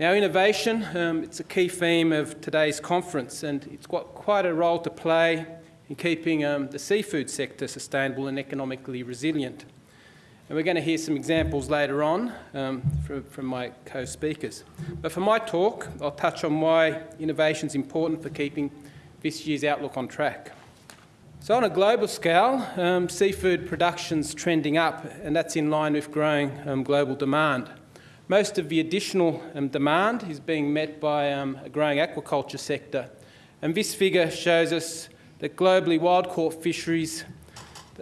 Now, innovation, um, it's a key theme of today's conference and it's got quite a role to play in keeping um, the seafood sector sustainable and economically resilient. And we're going to hear some examples later on um, from, from my co-speakers. But for my talk, I'll touch on why innovation is important for keeping this year's outlook on track. So on a global scale, um, seafood production's trending up and that's in line with growing um, global demand. Most of the additional um, demand is being met by um, a growing aquaculture sector. And this figure shows us that globally wild caught fisheries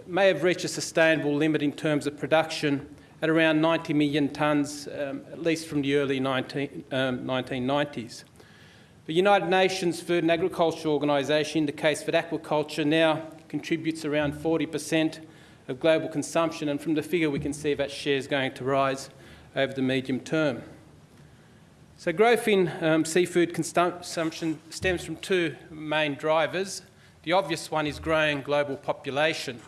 may have reached a sustainable limit in terms of production at around 90 million tonnes, um, at least from the early 19, 1990s. Um, the United Nations Food and Agriculture Organisation indicates that aquaculture now contributes around 40% of global consumption, and from the figure we can see that share is going to rise over the medium term. So growth in um, seafood consumption stems from two main drivers. The obvious one is growing global population,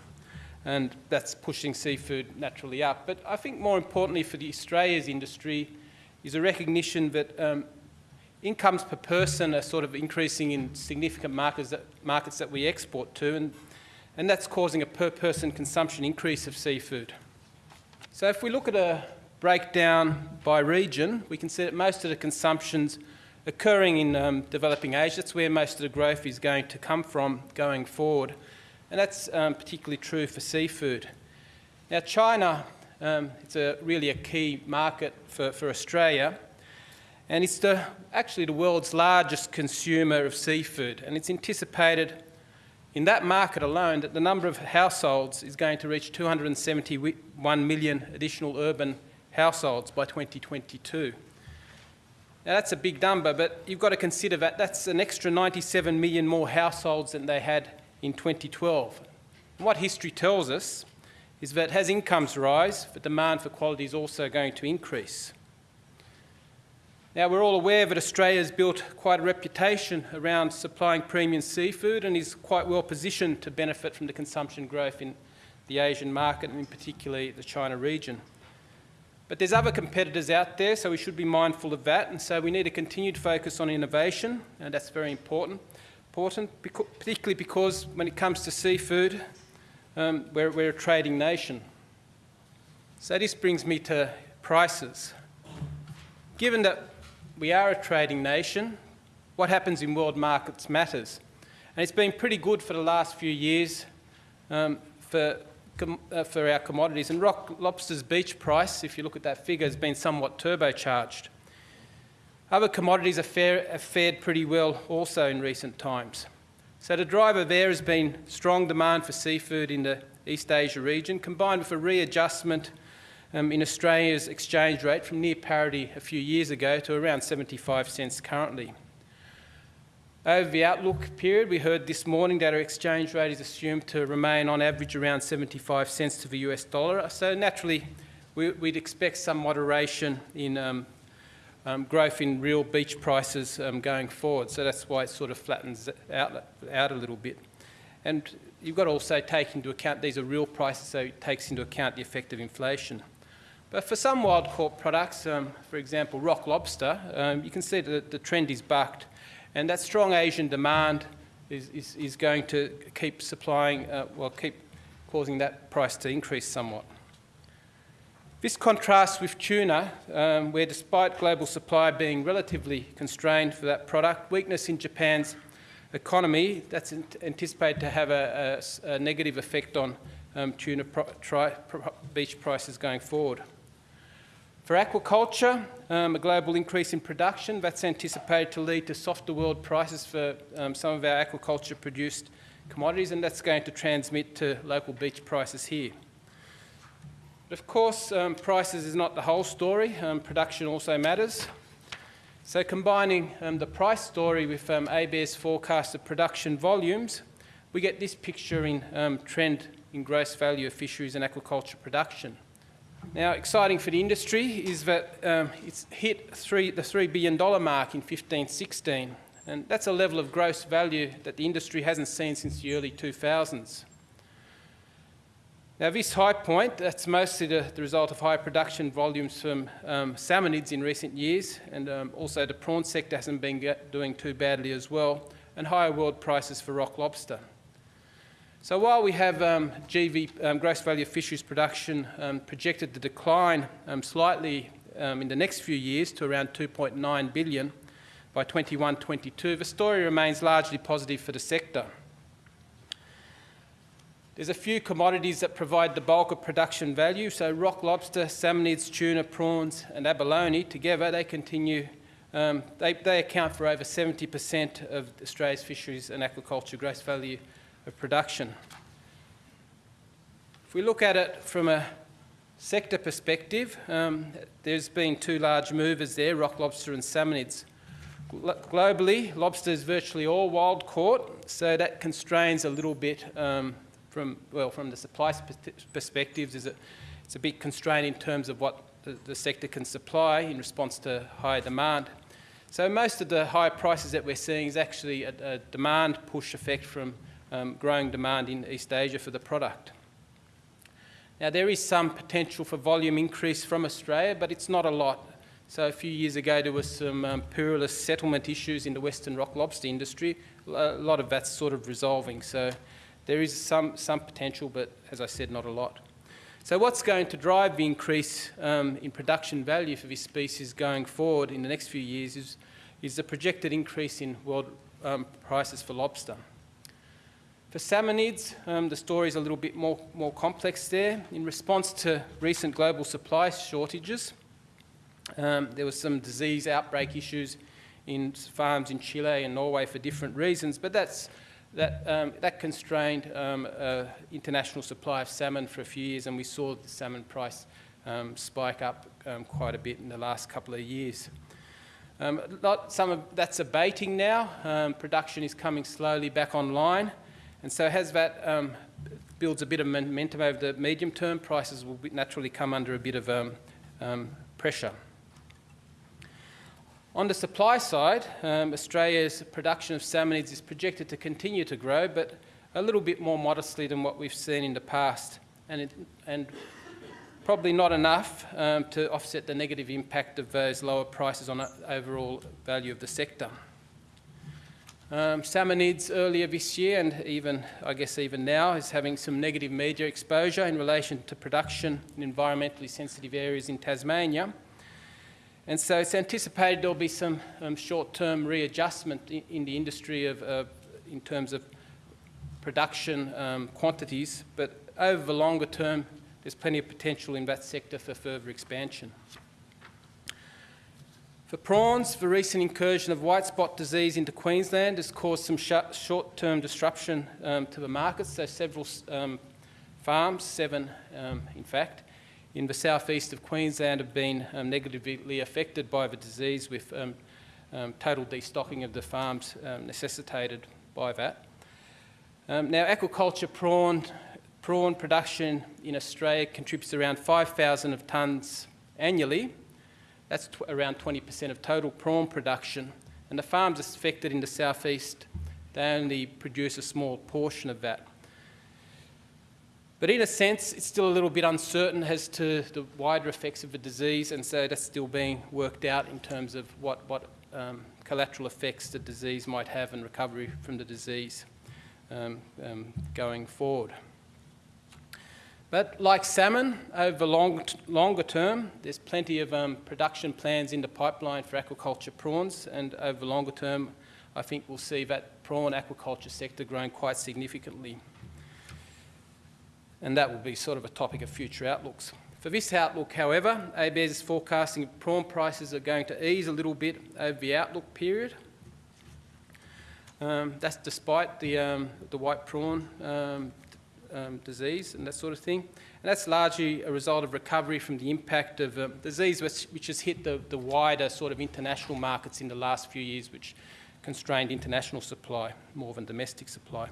and that's pushing seafood naturally up. But I think more importantly for the Australia's industry is a recognition that um, incomes per person are sort of increasing in significant markets that, markets that we export to, and, and that's causing a per person consumption increase of seafood. So if we look at a breakdown by region, we can see that most of the consumption's occurring in um, developing Asia. That's where most of the growth is going to come from going forward. And that's um, particularly true for seafood. Now, China, um, it's a, really a key market for, for Australia. And it's the, actually the world's largest consumer of seafood. And it's anticipated in that market alone that the number of households is going to reach 271 million additional urban households by 2022. Now that's a big number, but you've got to consider that that's an extra 97 million more households than they had in 2012. And what history tells us is that as incomes rise, the demand for quality is also going to increase. Now we're all aware that Australia has built quite a reputation around supplying premium seafood and is quite well positioned to benefit from the consumption growth in the Asian market and in particularly the China region. But there's other competitors out there, so we should be mindful of that. And so we need a continued focus on innovation, and that's very important. Important, particularly because when it comes to seafood, um, we're, we're a trading nation. So this brings me to prices. Given that we are a trading nation, what happens in world markets matters. And it's been pretty good for the last few years um, for uh, for our commodities. And rock lobster's beach price, if you look at that figure, has been somewhat turbocharged. Other commodities have, have fared pretty well also in recent times. So the driver there has been strong demand for seafood in the East Asia region, combined with a readjustment um, in Australia's exchange rate from near parity a few years ago to around 75 cents currently. Over the outlook period, we heard this morning that our exchange rate is assumed to remain on average around 75 cents to the US dollar. So naturally, we, would expect some moderation in um, um, growth in real beach prices um, going forward. So that's why it sort of flattens out, out a little bit. And you've got to also take into account these are real prices, so it takes into account the effect of inflation. But for some wild caught products, um, for example, rock lobster, um, you can see that the trend is bucked and that strong Asian demand is, is, is going to keep supplying, uh, well, keep causing that price to increase somewhat. This contrasts with tuna, um, where despite global supply being relatively constrained for that product, weakness in Japan's economy, that's anticipated to have a, a, a negative effect on um, tuna beach prices going forward. For aquaculture, um, a global increase in production, that's anticipated to lead to softer world prices for um, some of our aquaculture produced commodities and that's going to transmit to local beach prices here. But of course, um, prices is not the whole story. Um, production also matters. So combining um, the price story with um, ABARES forecast of production volumes, we get this picture in trend in gross value of fisheries and aquaculture production. Now, exciting for the industry is that um, it's hit three, the $3 billion mark in 15-16, and that's a level of gross value that the industry hasn't seen since the early 2000s. Now this high point, that's mostly the, the result of high production volumes from um, salmonids in recent years and um, also the prawn sector hasn't been doing too badly as well and higher world prices for rock lobster. So while we have um, GV, um, gross value of fisheries production um, projected to decline um, slightly in the next few years to around 2.9 billion by 21-22, the story remains largely positive for the sector. There's a few commodities that provide the bulk of production value. So rock lobster, salmonids, tuna, prawns and abalone together, they continue, um, they, they account for over 70% of Australia's fisheries and aquaculture gross value of production. If we look at it from a sector perspective, um, there's been two large movers there, rock lobster and salmonids. Globally, lobster is virtually all wild caught, so that constrains a little bit um, from, well, from the supply perspectives, is it, it's a bit constrained in terms of what the, the sector can supply in response to high demand. So most of the high prices that we're seeing is actually a, a demand push effect from um, growing demand in East Asia for the product. Now there is some potential for volume increase from Australia, but it's not a lot. So a few years ago there was some um, puerulus settlement issues in the Western rock lobster industry. A lot of that's sort of resolving. So there is some, some potential, but as I said, not a lot. So what's going to drive the increase um, in production value for this species going forward in the next few years is, is the projected increase in world um, prices for lobster. For salmonids, um, the story is a little bit more, more complex there. In response to recent global supply shortages, um, there was some disease outbreak issues in farms in Chile and Norway for different reasons, but that's that, um, that constrained uh, international supply of salmon for a few years and we saw the salmon price um, spike up um, quite a bit in the last couple of years. Um, some of that's abating now. Um, production is coming slowly back online and so as that builds a bit of momentum over the medium term, prices will naturally come under a bit of pressure. On the supply side, um, Australia's production of salmonids is projected to continue to grow, but a little bit more modestly than what we've seen in the past, and, it, and probably not enough um, to offset the negative impact of those lower prices on the overall value of the sector. Um, salmonids earlier this year, and even, I guess even now, is having some negative media exposure in relation to production in environmentally sensitive areas in Tasmania. And so it's anticipated there'll be some um, short-term readjustment in, in, the industry of, uh, in terms of production um, quantities, but over the longer term, there's plenty of potential in that sector for further expansion. For prawns, the recent incursion of white spot disease into Queensland has caused some short-term disruption um, to the market, so several um, farms, seven um, in fact, in the southeast of Queensland have been um, negatively affected by the disease with um, total destocking of the farms necessitated by that. Now aquaculture prawn, prawn production in Australia contributes around 5,000 of tonnes annually. That's around 20% of total prawn production and the farms affected in the southeast, they only produce a small portion of that. But in a sense, it's still a little bit uncertain as to the wider effects of the disease, and so that's still being worked out in terms of what, what um, collateral effects the disease might have and recovery from the disease um, um, going forward. But like salmon, over long, longer term, there's plenty of um, production plans in the pipeline for aquaculture prawns, and over longer term, I think we'll see that prawn aquaculture sector growing quite significantly and that will be sort of a topic of future outlooks. For this outlook, however, ABARES is forecasting prawn prices are going to ease a little bit over the outlook period. Um, that's despite the, um, the white prawn um, um disease and that sort of thing. And that's largely a result of recovery from the impact of um, disease which, which, has hit the, the wider sort of international markets in the last few years, which constrained international supply more than domestic supply.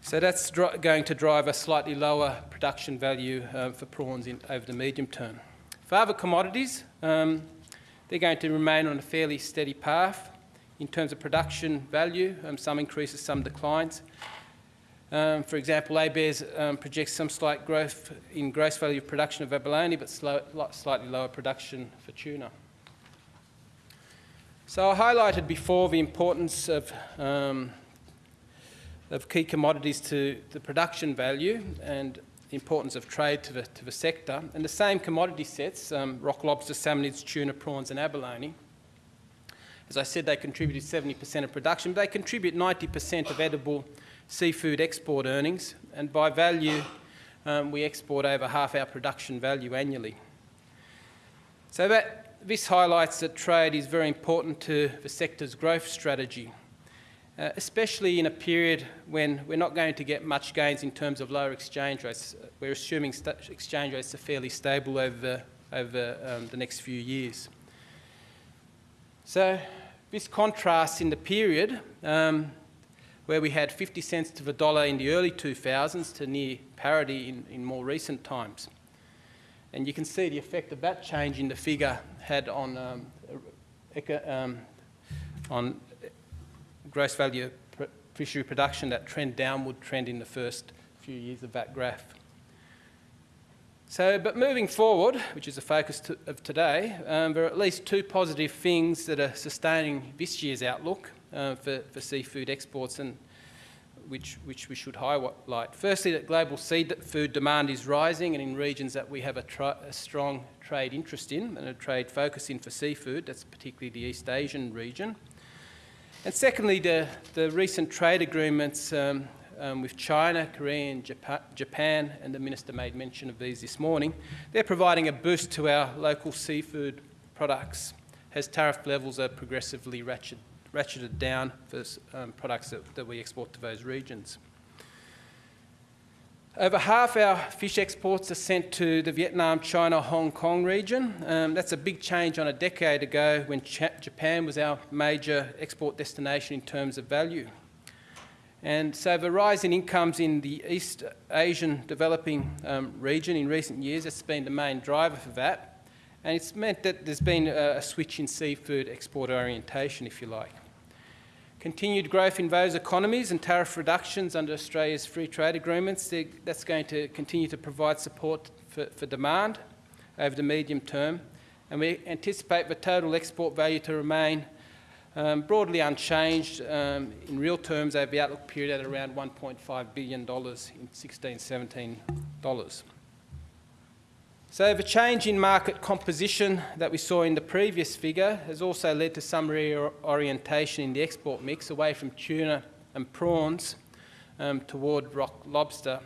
So that's going to drive a slightly lower production value uh, for prawns in, over the medium term. For other commodities, um, they're going to remain on a fairly steady path in terms of production value, um, some increases, some declines. Um, for example, ABARES um, projects some slight growth in gross value of production of abalone, but slow, slightly lower production for tuna. So I highlighted before the importance of, um, of key commodities to the production value and the importance of trade to the, to the sector. And the same commodity sets, um, rock lobster, salmonids, tuna, prawns and abalone, as I said, they contributed 70% of production, but they contribute 90% of edible seafood export earnings, and by value, um, we export over half our production value annually. So that, this highlights that trade is very important to the sector's growth strategy, uh, especially in a period when we're not going to get much gains in terms of lower exchange rates. We're assuming exchange rates are fairly stable over, over um, the next few years. So this contrasts in the period um, where we had 50 cents to the dollar in the early 2000s to near parity in, in more recent times. And you can see the effect of that change in the figure had on, um, um, on gross value fishery production, that trend downward trend in the first few years of that graph. So, but moving forward, which is the focus to, of today, um, there are at least two positive things that are sustaining this year's outlook uh, for, for seafood exports and which, which we should highlight. Firstly, that global seafood demand is rising and in regions that we have a, a, strong trade interest in and a trade focus in for seafood, that's particularly the East Asian region. And secondly, the, the recent trade agreements um, um, with China, Korea and Japan, and the Minister made mention of these this morning, they're providing a boost to our local seafood products as tariff levels are progressively ratcheted ratcheted down for um, products that, that we export to those regions. Over half our fish exports are sent to the Vietnam, China, Hong Kong region. Um, that's a big change on a decade ago when Ch Japan was our major export destination in terms of value. And so the rise in incomes in the East Asian developing um, region in recent years has been the main driver for that. And it's meant that there's been a, a switch in seafood export orientation, if you like. Continued growth in those economies and tariff reductions under Australia's free trade agreements, that's going to continue to provide support for, for demand over the medium term. And we anticipate the total export value to remain um, broadly unchanged um, in real terms over the outlook period at around $1.5 billion in 16, 17 dollars. So the change in market composition that we saw in the previous figure has also led to some reorientation in the export mix away from tuna and prawns um, toward rock lobster.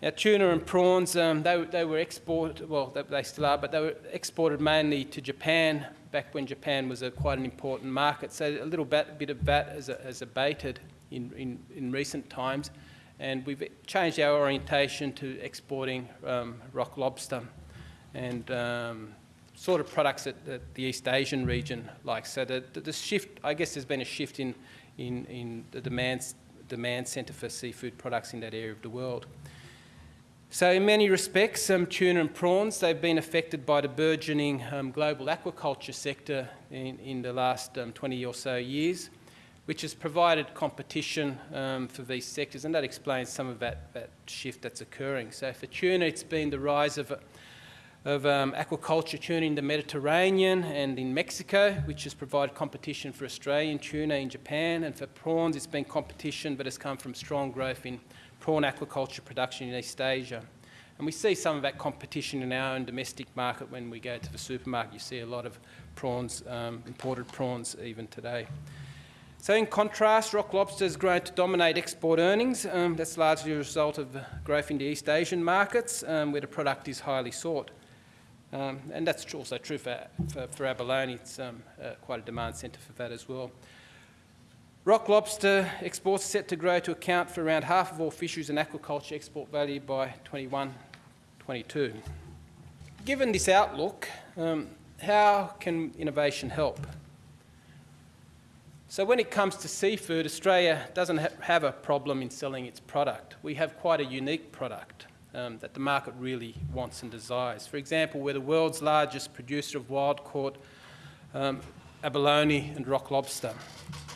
Now, tuna and prawns, um, they, they were exported, well, they, they, still are, but they were exported mainly to Japan back when Japan was a, quite an important market. So a little bit, bit of that has, has abated in, in, in recent times and we've changed our orientation to exporting um, rock lobster and um, sort of products that, that, the East Asian region likes. So the, the, the, shift, I guess there's been a shift in, in, in the demand, demand centre for seafood products in that area of the world. So in many respects, um, tuna and prawns, they've been affected by the burgeoning um, global aquaculture sector in, in the last um, 20 or so years which has provided competition um, for these sectors, and that explains some of that, that, shift that's occurring. So for tuna, it's been the rise of, of um, aquaculture tuna in the Mediterranean and in Mexico, which has provided competition for Australian tuna in Japan, and for prawns, it's been competition but has come from strong growth in prawn aquaculture production in East Asia. And we see some of that competition in our own domestic market when we go to the supermarket. You see a lot of prawns, um, imported prawns even today. So in contrast, rock lobster has grown to dominate export earnings. Um, that's largely a result of growth in the East Asian markets um, where the product is highly sought. Um, and that's also true for, for, for abalone. It's um, uh, quite a demand centre for that as well. Rock lobster exports are set to grow to account for around half of all fisheries and aquaculture export value by 21, 22. Given this outlook, um, how can innovation help? So when it comes to seafood, Australia doesn't ha have a problem in selling its product. We have quite a unique product um, that the market really wants and desires. For example, we're the world's largest producer of wild-caught um, abalone and rock lobster.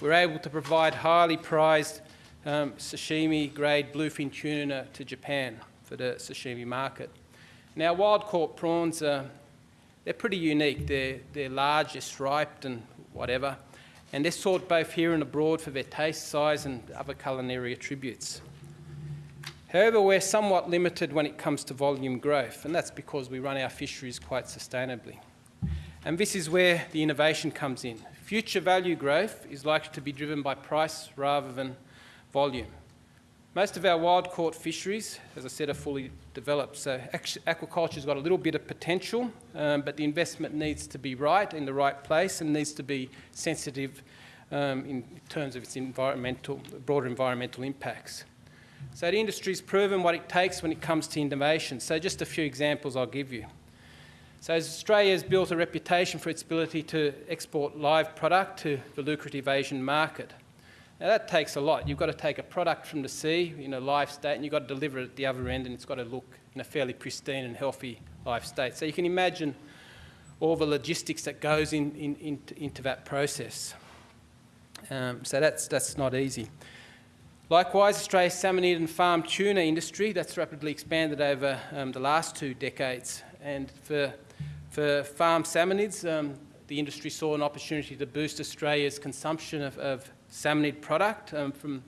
We're able to provide highly prized um, sashimi grade bluefin tuna to Japan for the sashimi market. Now, wild caught prawns, are, they're pretty unique. They're, they're large, they're striped and whatever, and they're sought both here and abroad for their taste, size and other culinary attributes. However, we're somewhat limited when it comes to volume growth, and that's because we run our fisheries quite sustainably. And this is where the innovation comes in. Future value growth is likely to be driven by price rather than volume. Most of our wild caught fisheries, as I said, are fully developed. So aquaculture's got a little bit of potential, um, but the investment needs to be right in the right place and needs to be sensitive um, in terms of its environmental, broader environmental impacts. So the industry's proven what it takes when it comes to innovation. So just a few examples I'll give you. So Australia has built a reputation for its ability to export live product to the lucrative Asian market. Now that takes a lot. You've got to take a product from the sea in a live state and you've got to deliver it at the other end and it's got to look in a fairly pristine and healthy live state. So you can imagine all the logistics that goes in, in, in into that process. Um, so that's, that's not easy. Likewise, Australia's salmonid and farm tuna industry, that's rapidly expanded over um, the last two decades. And for, for farm salmonids, um, the industry saw an opportunity to boost Australia's consumption of, of salmonid product um, from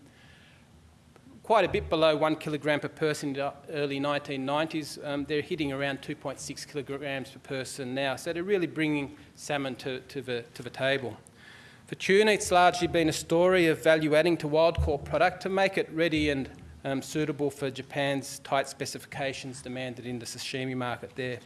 quite a bit below one kilogram per person in the early 1990s. Um, they're hitting around 2.6 kilograms per person now. So they're really bringing salmon to, to, the, to the table. For tuna, it's largely been a story of value adding to wild caught product to make it ready and um, suitable for Japan's tight specifications demanded in the sashimi market there.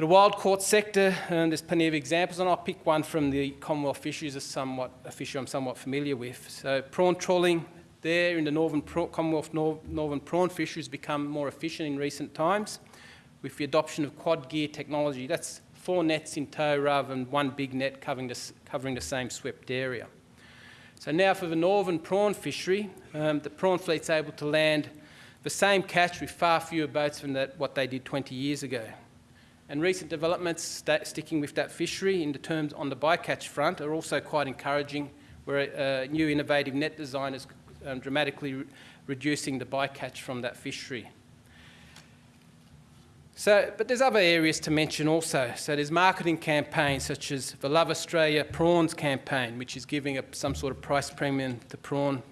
For the wild caught sector, there's plenty of examples, and I'll pick one from the Commonwealth fisheries, as somewhat, a fishery I'm somewhat familiar with. So prawn trawling there in the northern Commonwealth nor northern prawn fisheries become more efficient in recent times with the adoption of quad gear technology. That's four nets in tow rather than one big net covering the, covering the same swept area. So now for the northern prawn fishery, um, the prawn fleet's able to land the same catch with far fewer boats than that, what they did 20 years ago. And recent developments sticking with that fishery in the terms on the bycatch front are also quite encouraging, where a, new innovative net design is um, dramatically re reducing the bycatch from that fishery. So, but there's other areas to mention also. So there's marketing campaigns such as the Love Australian Prawns campaign, which is giving a, some sort of price premium to prawn,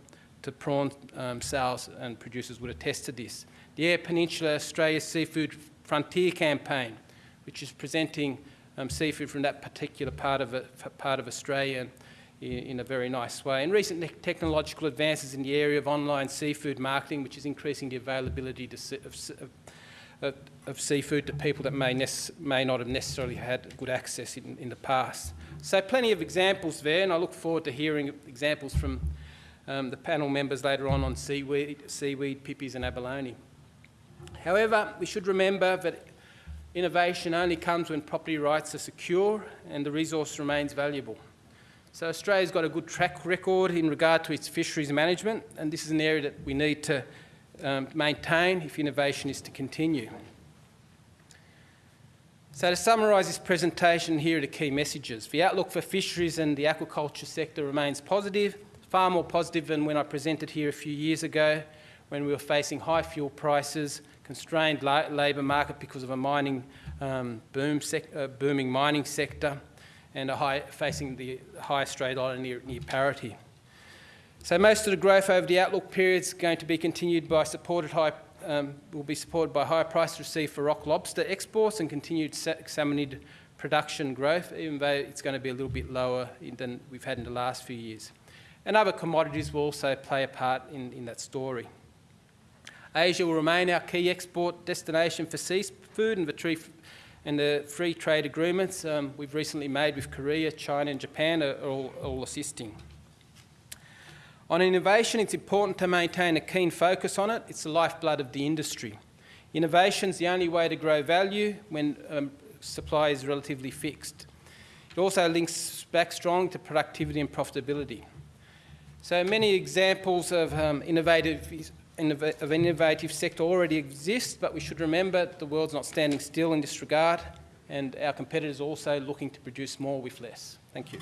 to prawn um, sales, and producers would attest to this. The Eyre Peninsula Australia Seafood Frontier campaign, which is presenting um, seafood from that particular part of, part of Australia in, in, a very nice way. And recent technological advances in the area of online seafood marketing, which is increasing the availability to, of, of, of, seafood to people that may, may not have necessarily had good access in, in the past. So plenty of examples there, and I look forward to hearing examples from um, the panel members later on on seaweed, seaweed, pipis and abalone. However, we should remember that Innovation only comes when property rights are secure and the resource remains valuable. So Australia's got a good track record in regard to its fisheries management, and this is an area that we need to um, maintain if innovation is to continue. So to summarise this presentation, here are the key messages. The outlook for fisheries and the aquaculture sector remains positive, far more positive than when I presented here a few years ago, when we were facing high fuel prices, constrained la labour market because of a mining um, boom uh, booming mining sector and a high, facing the high Australian dollar near, near parity. So most of the growth over the outlook period is going to be continued by supported high, um, will be supported by higher price received for rock lobster exports and continued salmonid production growth, even though it's going to be a little bit lower than we've had in the last few years. And other commodities will also play a part in, in that story. Asia will remain our key export destination for seafood and the, and the free trade agreements um, we've recently made with Korea, China and Japan are all, all assisting. On innovation, it's important to maintain a keen focus on it. It's the lifeblood of the industry. Innovation is the only way to grow value when um, supply is relatively fixed. It also links back strong to productivity and profitability. So many examples of um, innovative of innovative sector already exists, but we should remember the world's not standing still in this regard, and our competitors are also looking to produce more with less. Thank you.